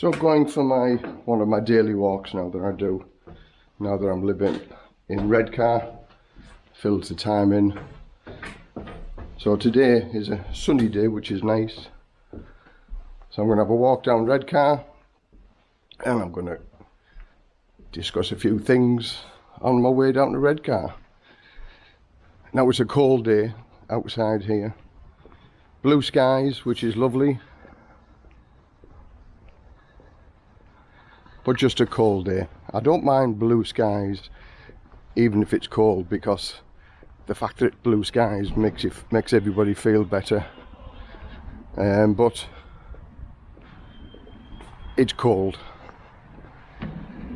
So going for my one of my daily walks now that I do, now that I'm living in Redcar, fills the time in. So today is a sunny day, which is nice. So I'm going to have a walk down Redcar, and I'm going to discuss a few things on my way down to Redcar. Now it's a cold day outside here. Blue skies, which is lovely. But just a cold day. I don't mind blue skies, even if it's cold, because the fact that it's blue skies makes it makes everybody feel better. Um, but it's cold,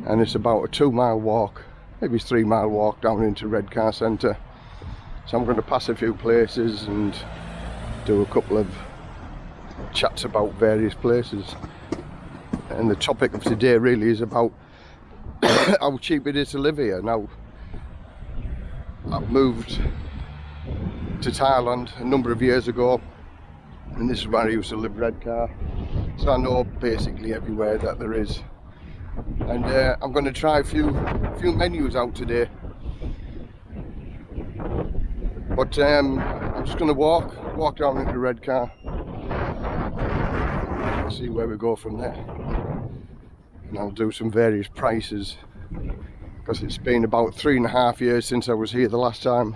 and it's about a two-mile walk, maybe three-mile walk down into Redcar Centre so I'm going to pass a few places and do a couple of chats about various places. And the topic of today really is about how cheap it is to live here. Now, I moved to Thailand a number of years ago and this is where I used to live Redcar. So I know basically everywhere that there is. And uh, I'm going to try a few, few menus out today but um, I'm just going to walk, walk down into Redcar. See where we go from there. And I'll do some various prices because it's been about three and a half years since I was here the last time.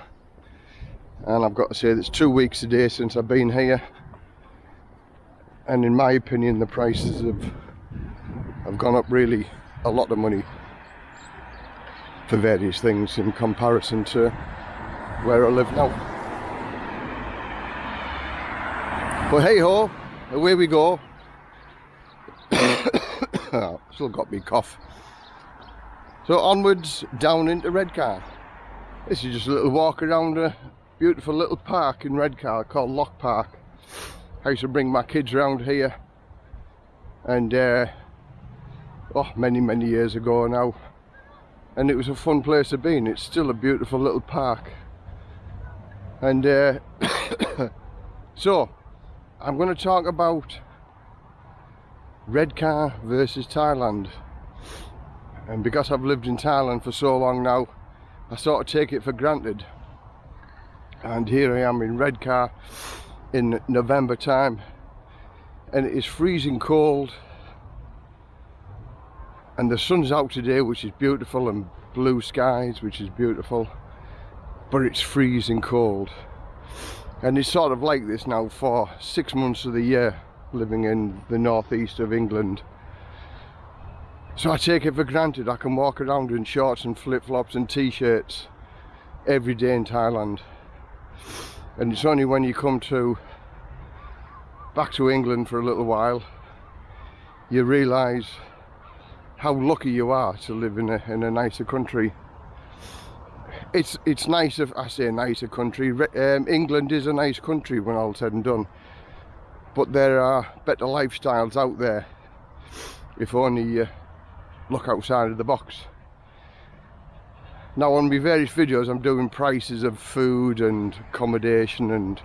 And I've got to say it's two weeks today since I've been here. And in my opinion, the prices have, have gone up really a lot of money for various things in comparison to where I live now. But hey ho, away we go. still got me cough. So onwards down into Redcar. This is just a little walk around a beautiful little park in Redcar called Locke Park. I used to bring my kids around here and uh, oh many many years ago now and it was a fun place to be and it's still a beautiful little park and uh, so I'm going to talk about Redcar versus Thailand. And because I've lived in Thailand for so long now I sort of take it for granted. And here I am in Redcar in November time. And it is freezing cold. And the sun's out today which is beautiful and blue skies which is beautiful. But it's freezing cold. And it's sort of like this now for six months of the year living in the northeast of England. So I take it for granted I can walk around in shorts and flip-flops and t-shirts every day in Thailand. And it's only when you come to back to England for a little while you realise how lucky you are to live in a, in a nicer country. It's it's nice if I say nicer country. Um, England is a nice country when all said and done but there are better lifestyles out there if only you look outside of the box now on my various videos I'm doing prices of food and accommodation and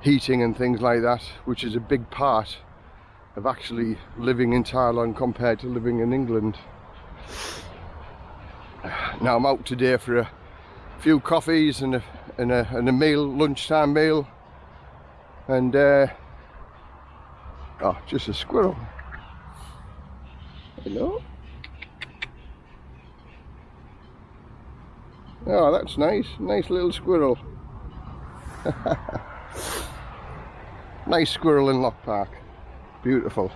heating and things like that which is a big part of actually living in Thailand compared to living in England now I'm out today for a few coffees and a, and a, and a meal, lunchtime meal. And, uh, oh, just a squirrel. Hello? Oh, that's nice. Nice little squirrel. nice squirrel in Locke Park. Beautiful.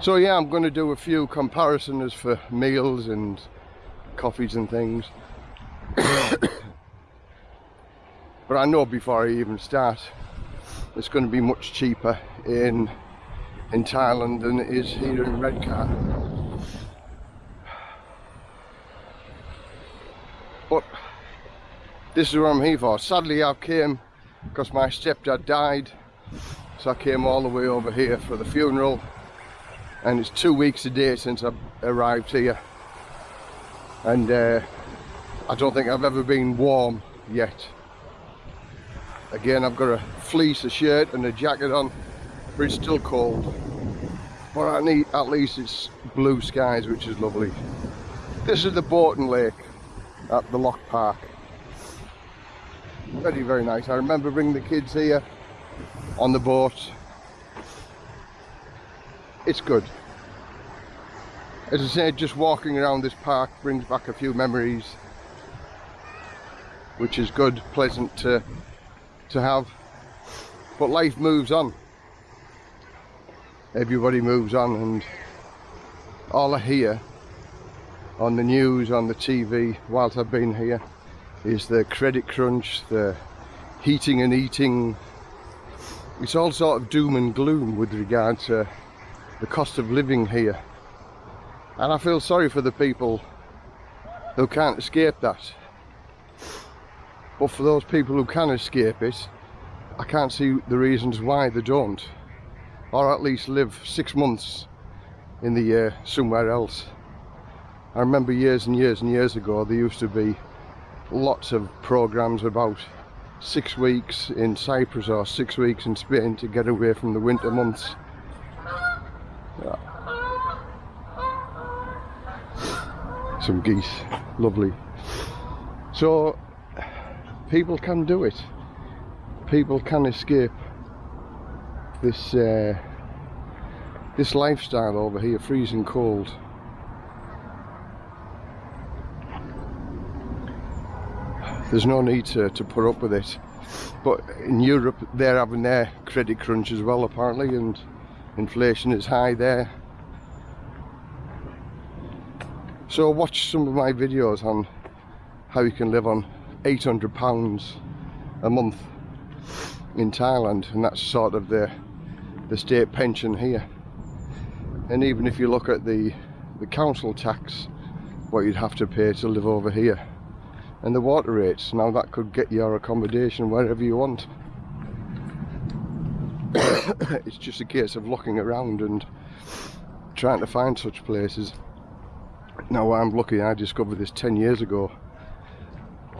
So yeah, I'm going to do a few comparisons for meals and coffees and things. but I know before I even start it's going to be much cheaper in in Thailand than it is here in Redcar but this is what I'm here for. Sadly I came because my stepdad died so I came all the way over here for the funeral and it's two weeks a day since I arrived here. And uh, I don't think I've ever been warm yet. Again, I've got a fleece, a shirt and a jacket on, but it's still cold. But at, need, at least it's blue skies, which is lovely. This is the Borton Lake at the Locke Park. Very, very nice. I remember bringing the kids here on the boat. It's good. As I said, just walking around this park brings back a few memories, which is good, pleasant to, to have. But life moves on. Everybody moves on and all I hear on the news, on the TV, whilst I've been here, is the credit crunch, the heating and eating. It's all sort of doom and gloom with regard to the cost of living here. And I feel sorry for the people who can't escape that. But for those people who can escape it, I can't see the reasons why they don't. Or at least live six months in the year somewhere else. I remember years and years and years ago there used to be lots of programs about six weeks in Cyprus or six weeks in Spain to get away from the winter months. Some geese, lovely. So people can do it. People can escape this uh, this lifestyle over here, freezing cold. there's no need to, to put up with it but in Europe they're having their credit crunch as well apparently and inflation is high there so watch some of my videos on how you can live on 800 pounds a month in Thailand and that's sort of the the state pension here. And even if you look at the the council tax what you'd have to pay to live over here. And the water rates now that could get your accommodation wherever you want. It's just a case of looking around and trying to find such places. Now I'm lucky I discovered this 10 years ago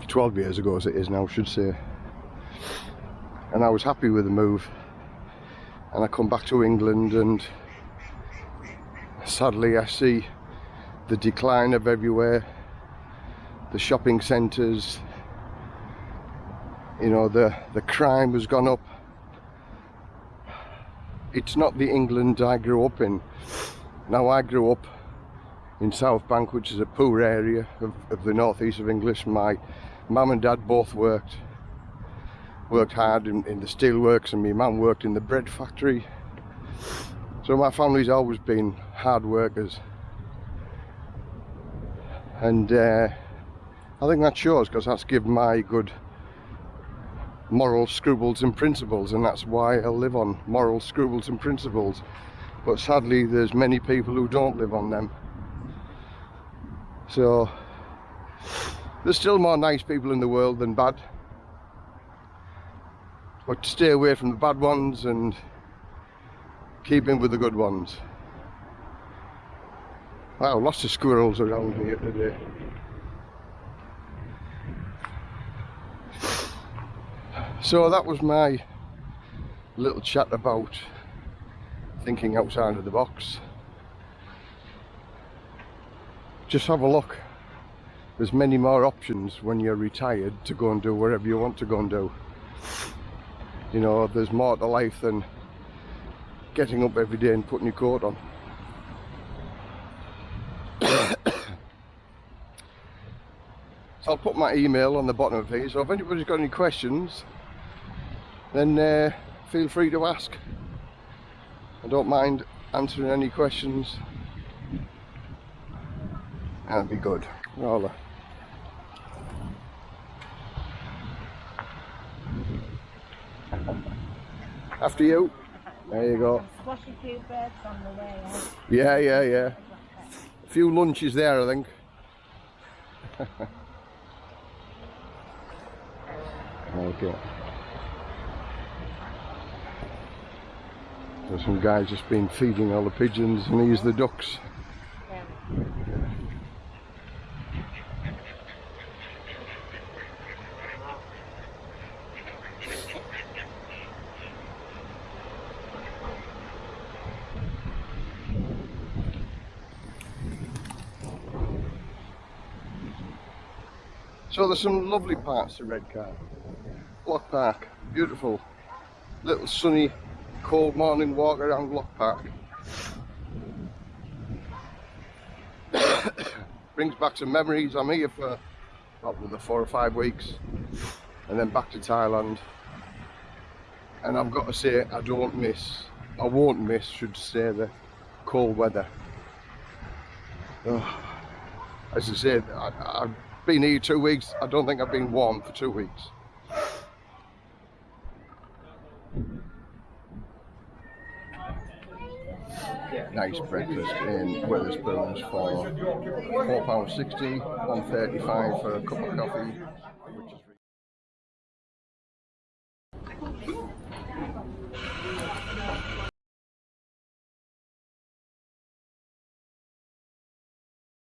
12 years ago as it is now I should say. And I was happy with the move. And I come back to England and sadly I see the decline of everywhere. The shopping centres you know the the crime has gone up. It's not the England I grew up in. Now I grew up in South Bank which is a poor area of, of the northeast of English. My mum and dad both worked worked hard in, in the steelworks and my mum worked in the bread factory. So my family's always been hard workers. And uh, I think that shows because that's given my good moral scruples and principles and that's why I live on moral scruples and principles. But sadly there's many people who don't live on them. So there's still more nice people in the world than bad but stay away from the bad ones and keep in with the good ones wow lots of squirrels around here today So that was my little chat about thinking outside of the box. Just have a look. There's many more options when you're retired to go and do whatever you want to go and do. You know, there's more to life than getting up every day and putting your coat on. so I'll put my email on the bottom of here, so if anybody's got any questions, then uh, feel free to ask. I don't mind answering any questions. That'd be good. Rather. After you. There you go. Yeah, yeah, yeah. A few lunches there, I think. okay. There's some guys just been feeding all the pigeons and he's the ducks. So there's some lovely parts to Redcar. Locke Park, beautiful. Little sunny, cold morning walk around Locke Park. Brings back some memories. I'm here for probably the four or five weeks and then back to Thailand. And I've got to say, I don't miss, I won't miss, should say, the cold weather. Oh, as I said, I, I've been here two weeks. I don't think I've been warm for two weeks. Nice breakfast in Wetherspoons for £4.60, one thirty-five for a cup of coffee,